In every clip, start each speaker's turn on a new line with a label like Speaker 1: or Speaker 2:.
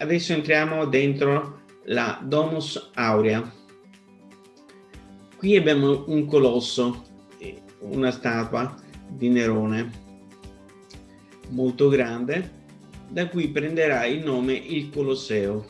Speaker 1: adesso entriamo dentro la Domus Aurea. Qui abbiamo un colosso, una statua di Nerone molto grande, da cui prenderà il nome il Colosseo.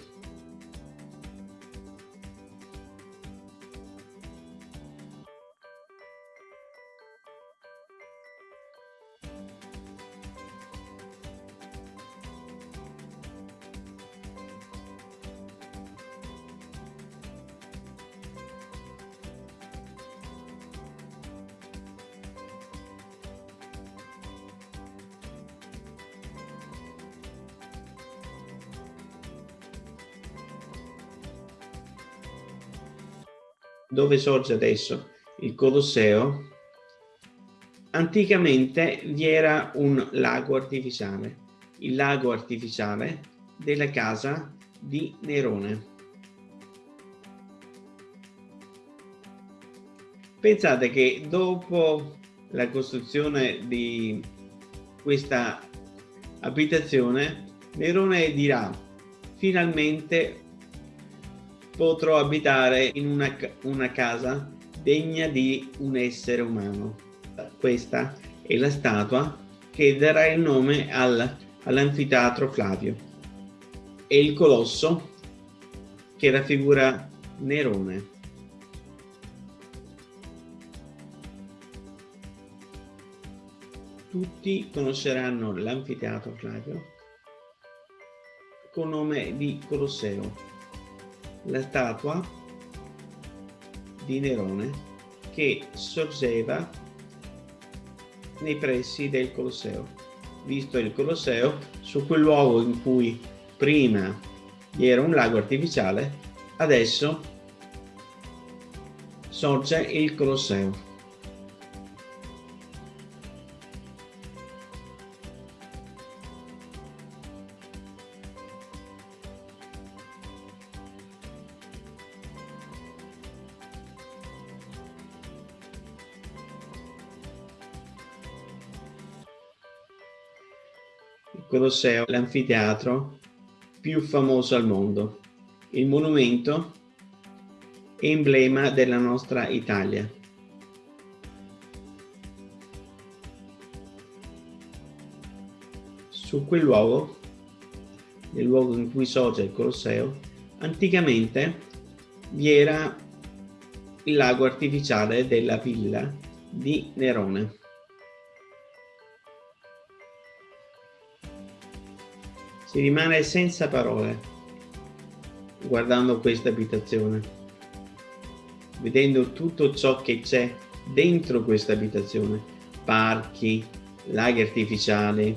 Speaker 1: Dove sorge adesso il Colosseo, anticamente vi era un lago artificiale, il lago artificiale della casa di Nerone. Pensate che dopo la costruzione di questa abitazione, Nerone dirà finalmente potrò abitare in una, una casa degna di un essere umano. Questa è la statua che darà il nome al, all'anfiteatro Flavio. E il colosso che raffigura Nerone. Tutti conosceranno l'anfiteatro Flavio con nome di Colosseo la statua di Nerone che sorgeva nei pressi del Colosseo. Visto il Colosseo, su quel luogo in cui prima era un lago artificiale, adesso sorge il Colosseo. Colosseo, l'anfiteatro più famoso al mondo, il monumento emblema della nostra Italia. Su quel luogo, nel luogo in cui sorge il Colosseo, anticamente vi era il lago artificiale della villa di Nerone. Si rimane senza parole guardando questa abitazione, vedendo tutto ciò che c'è dentro questa abitazione, parchi, laghi artificiali,